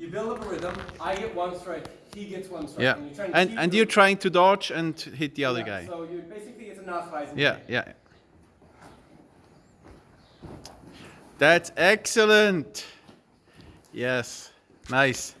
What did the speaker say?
You build up a rhythm. I get one strike. He gets one strike. Yeah. And, you're and, and you're trying to dodge and hit the other yeah, guy. So you basically it's a Nachweisen. Yeah, game. yeah. That's excellent. Yes. Nice.